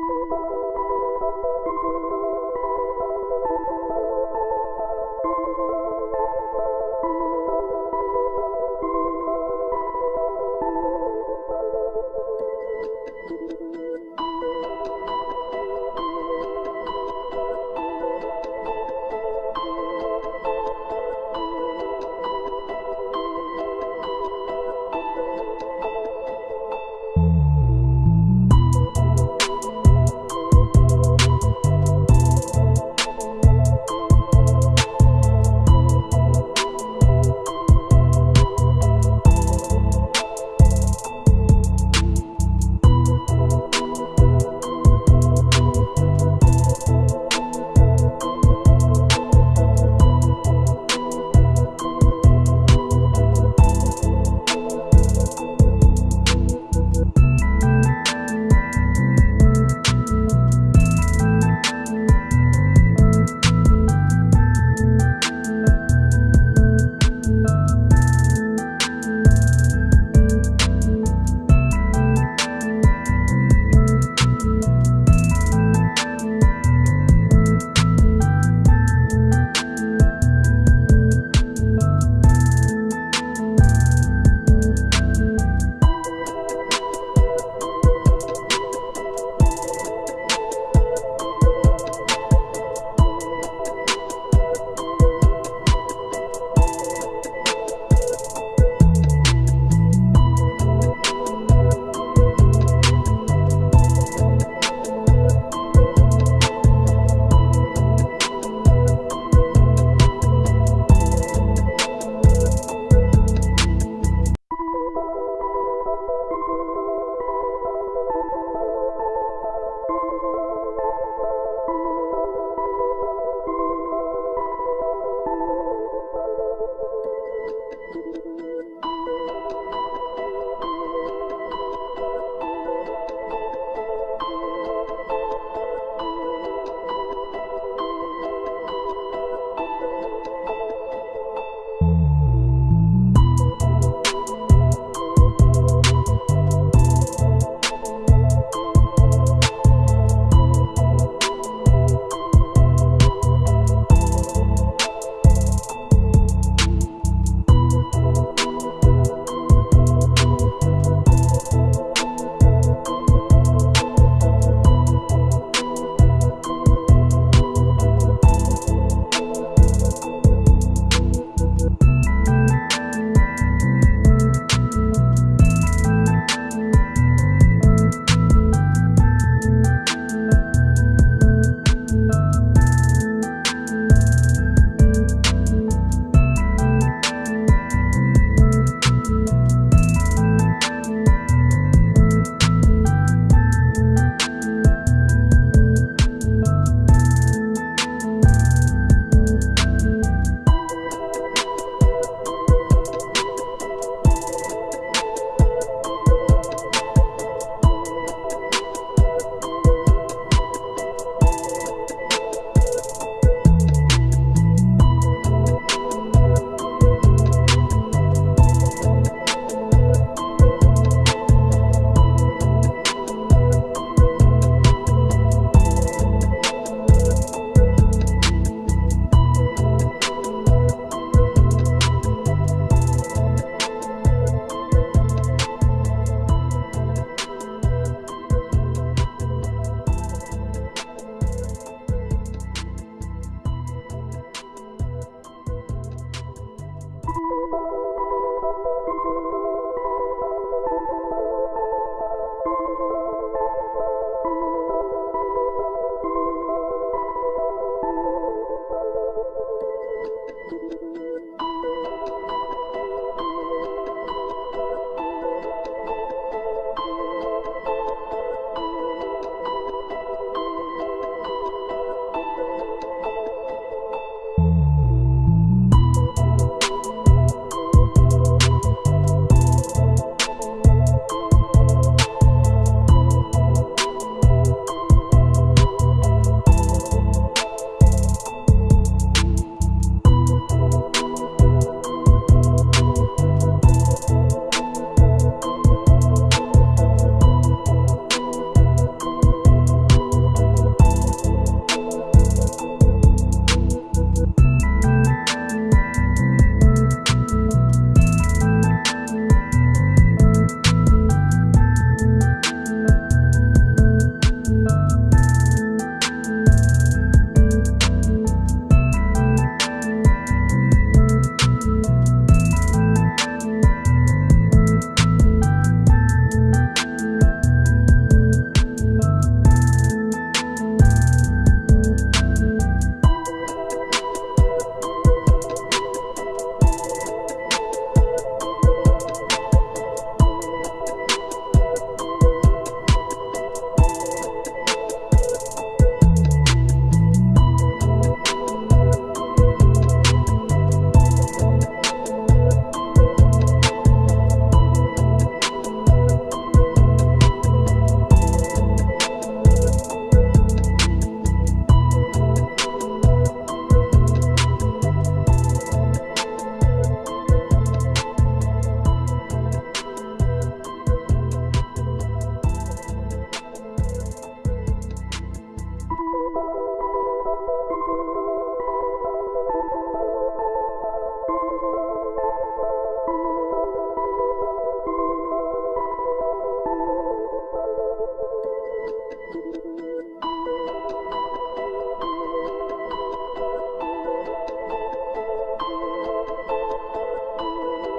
Música